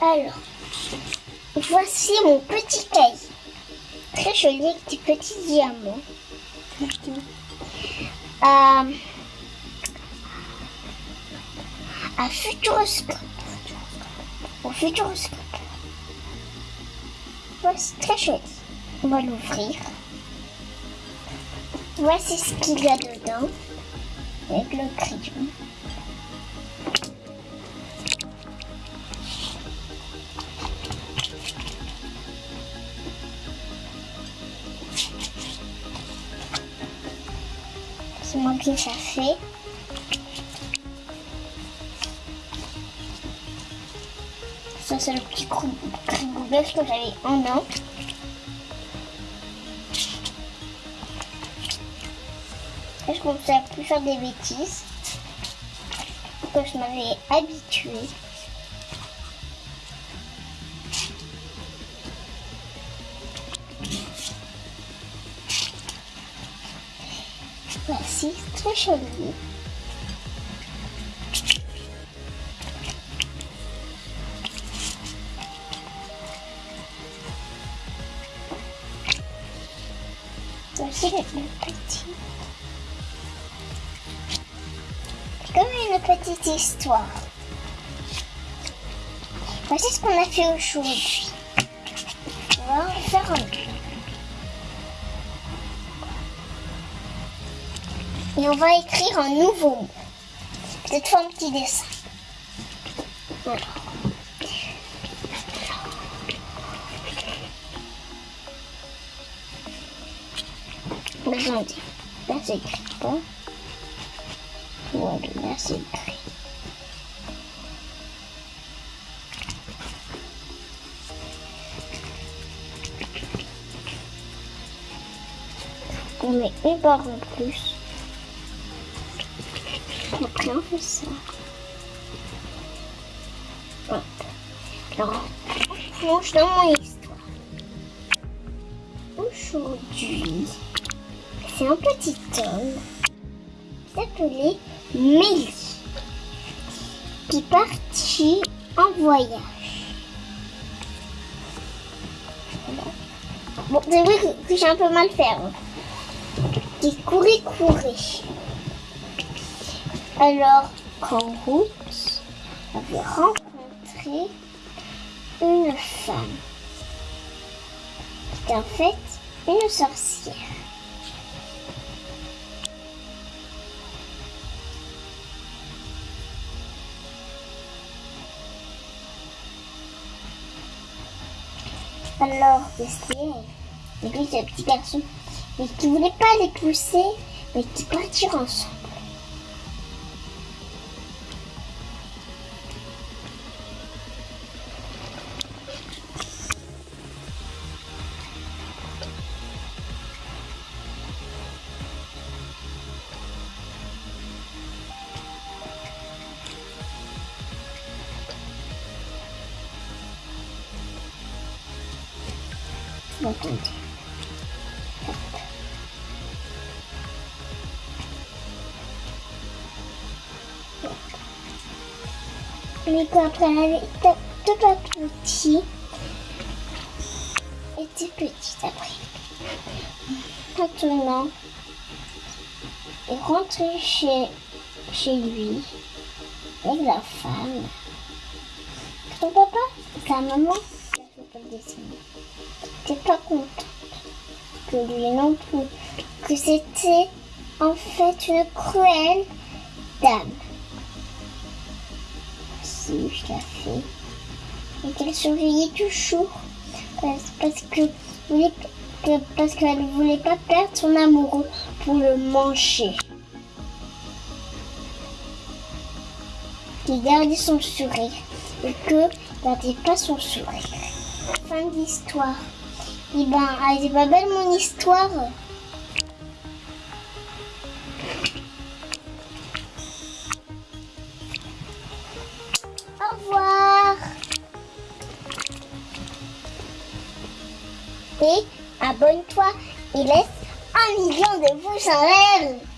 Alors, voici mon petit cahier. Très joli avec des petits diamants. Euh, un futuroscope. Au futuroscope. Voici très joli. On va l'ouvrir. Voici ce qu'il y a dedans. Avec le crayon. C'est moi qui ça fait. Ça, c'est le petit bœuf que j'avais en an. Je commençais à plus faire des bêtises? Que je m'avais habituée. Voici, très joli. Voici le, petit. Comme une petite histoire. Voici ce qu'on a fait aujourd'hui. On va en faire un autre. Et on va écrire un nouveau mot. Peut-être un petit dessin. Voilà. Attendez, là c'est écrit pas. Voilà, là c'est écrit. On met une barre en plus. On fait ça. Hop. Alors, on plonge dans mon histoire. Aujourd'hui, c'est un petit homme qui s'appelait Mélie qui partit en voyage. Bon, c'est vrai que j'ai un peu mal fait. hein. Qui courait, courait. Alors qu'en route, avait rencontré une femme. C'était en fait une sorcière. Alors, Esther, et puis ce petit garçon, mais qui voulait pas les pousser, mais qui partirent ensemble. Attendez. Mais quand après elle avait tout tout pas petit, était petite après. Maintenant, il rentre chez, chez lui avec la femme. Ton papa, sa maman, je ne pas le dessiner. T'es pas contente que lui non plus. Que c'était en fait une cruelle dame. Si, je l'ai fait. Et qu'elle surveillait toujours. Parce, que parce qu'elle ne voulait pas perdre son amoureux pour le manger. Qui gardait son sourire et que gardait pas son sourire. Fin de Et ben, elle est pas belle mon histoire. Au revoir. Et abonne-toi et laisse un million de pouces en l'air.